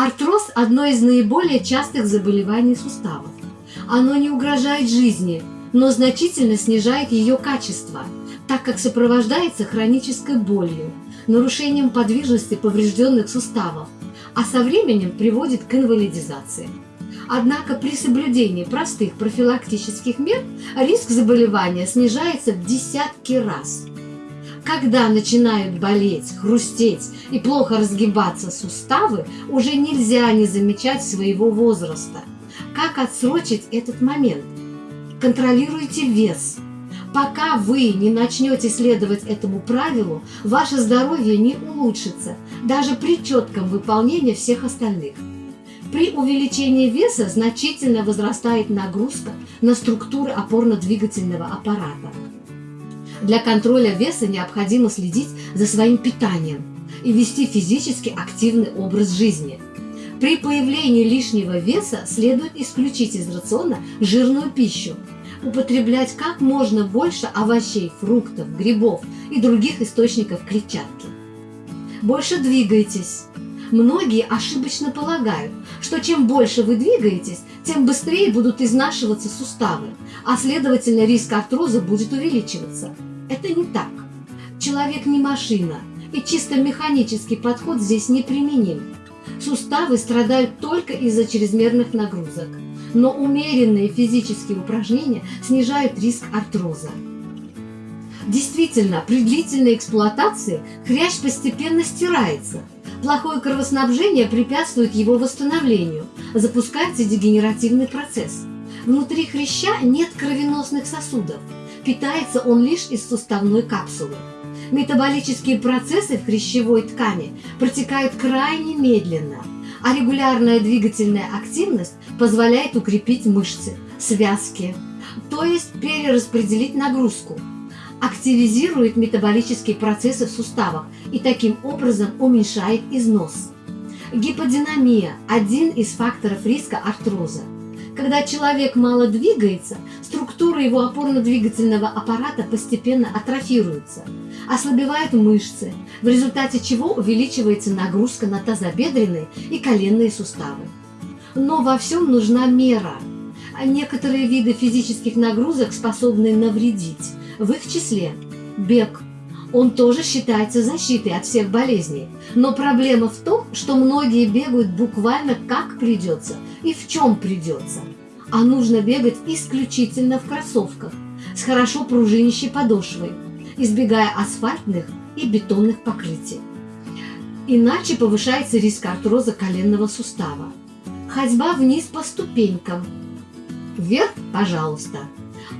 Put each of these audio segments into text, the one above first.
Артроз – одно из наиболее частых заболеваний суставов. Оно не угрожает жизни, но значительно снижает ее качество, так как сопровождается хронической болью, нарушением подвижности поврежденных суставов, а со временем приводит к инвалидизации. Однако при соблюдении простых профилактических мер риск заболевания снижается в десятки раз. Когда начинают болеть, хрустеть и плохо разгибаться суставы, уже нельзя не замечать своего возраста. Как отсрочить этот момент? Контролируйте вес. Пока вы не начнете следовать этому правилу, ваше здоровье не улучшится, даже при четком выполнении всех остальных. При увеличении веса значительно возрастает нагрузка на структуры опорно-двигательного аппарата. Для контроля веса необходимо следить за своим питанием и вести физически активный образ жизни. При появлении лишнего веса следует исключить из рациона жирную пищу, употреблять как можно больше овощей, фруктов, грибов и других источников клетчатки. Больше двигайтесь. Многие ошибочно полагают, что чем больше вы двигаетесь, тем быстрее будут изнашиваться суставы, а следовательно риск артроза будет увеличиваться. Это не так. Человек не машина, и чисто механический подход здесь неприменим. Суставы страдают только из-за чрезмерных нагрузок, но умеренные физические упражнения снижают риск артроза. Действительно, при длительной эксплуатации хрящ постепенно стирается. Плохое кровоснабжение препятствует его восстановлению, запускается дегенеративный процесс. Внутри хряща нет кровеносных сосудов, питается он лишь из суставной капсулы. Метаболические процессы в хрящевой ткани протекают крайне медленно, а регулярная двигательная активность позволяет укрепить мышцы, связки, то есть перераспределить нагрузку, активизирует метаболические процессы в суставах и таким образом уменьшает износ. Гиподинамия – один из факторов риска артроза. Когда человек мало двигается, структура его опорно-двигательного аппарата постепенно атрофируется, ослабевают мышцы, в результате чего увеличивается нагрузка на тазобедренные и коленные суставы. Но во всем нужна мера. А некоторые виды физических нагрузок способны навредить, в их числе бег. Он тоже считается защитой от всех болезней. Но проблема в том, что многие бегают буквально как придется и в чем придется. А нужно бегать исключительно в кроссовках с хорошо пружинящей подошвой, избегая асфальтных и бетонных покрытий. Иначе повышается риск артроза коленного сустава. Ходьба вниз по ступенькам. Вверх, пожалуйста.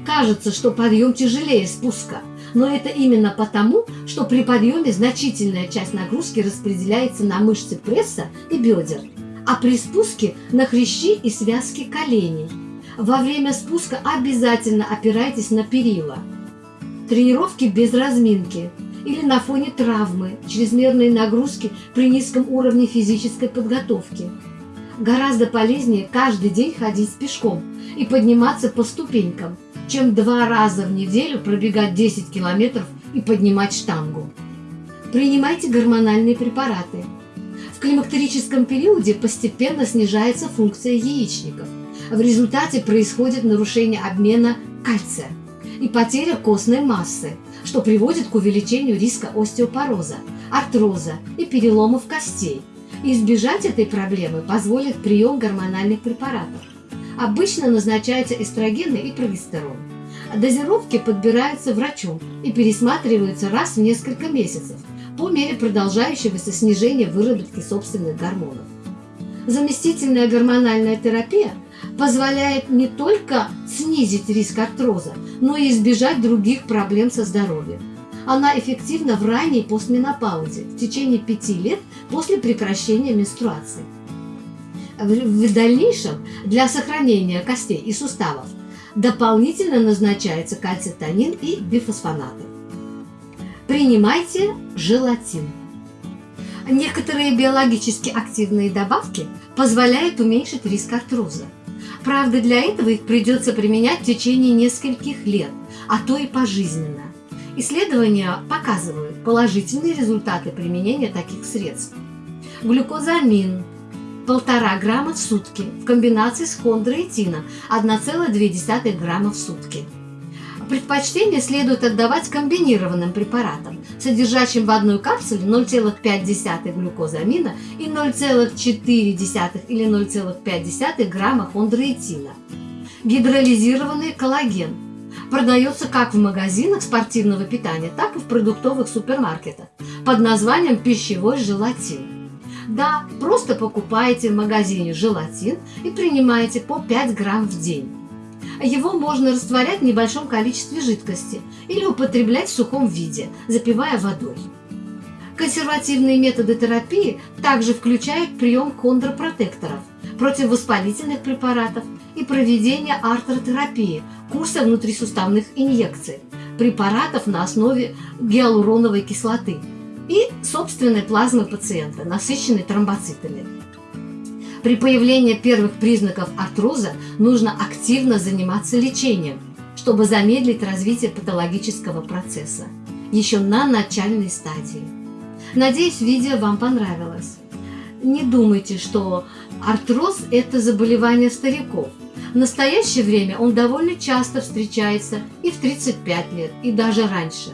Кажется, что подъем тяжелее спуска, но это именно потому, что при подъеме значительная часть нагрузки распределяется на мышцы пресса и бедер, а при спуске на хрящи и связки коленей. Во время спуска обязательно опирайтесь на перила. Тренировки без разминки или на фоне травмы, чрезмерной нагрузки при низком уровне физической подготовки. Гораздо полезнее каждый день ходить пешком и подниматься по ступенькам, чем два раза в неделю пробегать 10 километров и поднимать штангу. Принимайте гормональные препараты. В климактерическом периоде постепенно снижается функция яичников. В результате происходит нарушение обмена кальция и потеря костной массы, что приводит к увеличению риска остеопороза, артроза и переломов костей. избежать этой проблемы позволит прием гормональных препаратов. Обычно назначаются эстрогены и прогестерон. Дозировки подбираются врачом и пересматриваются раз в несколько месяцев по мере продолжающегося снижения выработки собственных гормонов. Заместительная гормональная терапия позволяет не только снизить риск артроза, но и избежать других проблем со здоровьем. Она эффективна в ранней постменопаузе, в течение 5 лет после прекращения менструации. В дальнейшем для сохранения костей и суставов дополнительно назначается кальцитонин и бифосфонаты. Принимайте желатин. Некоторые биологически активные добавки позволяют уменьшить риск артроза. Правда, для этого их придется применять в течение нескольких лет, а то и пожизненно. Исследования показывают положительные результаты применения таких средств. Глюкозамин, 1,5 грамма в сутки в комбинации с хондроитином 1,2 грамма в сутки. Предпочтение следует отдавать комбинированным препаратам, содержащим в одной капсуле 0,5 глюкозамина и 0,4 или 0,5 грамма хондроитина. Гидролизированный коллаген продается как в магазинах спортивного питания, так и в продуктовых супермаркетах под названием пищевой желатин. Да, просто покупаете в магазине желатин и принимаете по 5 грамм в день. Его можно растворять в небольшом количестве жидкости или употреблять в сухом виде, запивая водой. Консервативные методы терапии также включают прием хондропротекторов, противовоспалительных препаратов и проведение артротерапии, курса внутрисуставных инъекций, препаратов на основе гиалуроновой кислоты и собственной плазмы пациента, насыщенной тромбоцитами. При появлении первых признаков артроза нужно активно заниматься лечением, чтобы замедлить развитие патологического процесса еще на начальной стадии. Надеюсь, видео вам понравилось. Не думайте, что артроз – это заболевание стариков. В настоящее время он довольно часто встречается и в 35 лет, и даже раньше.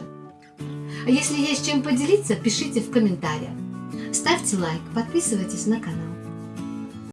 А если есть чем поделиться, пишите в комментариях. Ставьте лайк, подписывайтесь на канал.